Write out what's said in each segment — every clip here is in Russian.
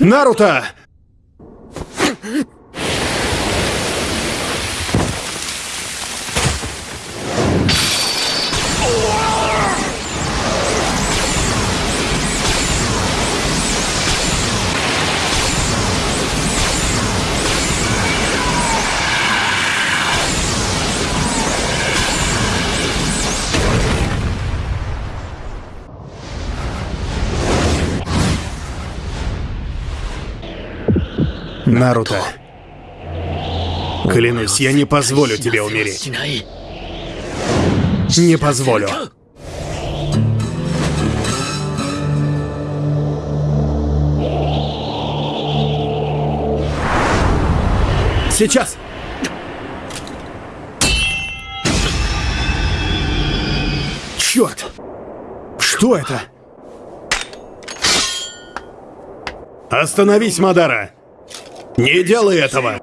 Наруто! Наруто. Клянусь, я не позволю тебе умереть. Не позволю. Сейчас! Черт! Что это? Остановись, Мадара! Не делай этого!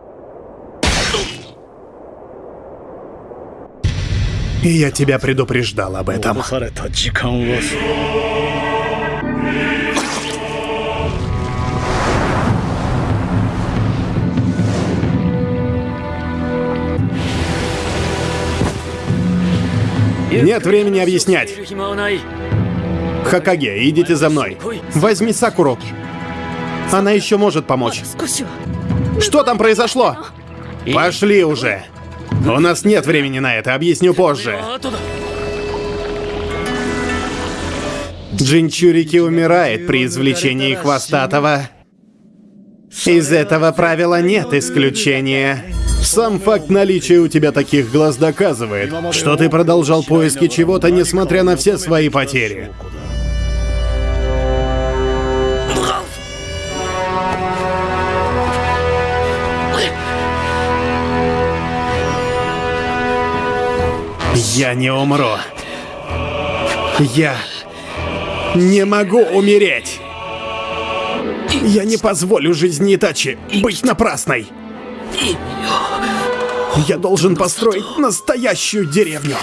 И я тебя предупреждал об этом. Нет времени объяснять. Хакаге, идите за мной. Возьми Сакуру. Она еще может помочь. Что там произошло? Пошли уже. У нас нет времени на это, объясню позже. Джинчурики умирает при извлечении хвостатого. Из этого правила нет исключения. Сам факт наличия у тебя таких глаз доказывает, что ты продолжал поиски чего-то, несмотря на все свои потери. Я не умру. Я не могу умереть. Я не позволю жизни Итачи быть напрасной. Я должен построить настоящую деревню.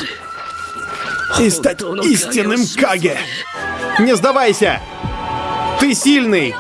И стать истинным Каге. Не сдавайся! Ты сильный!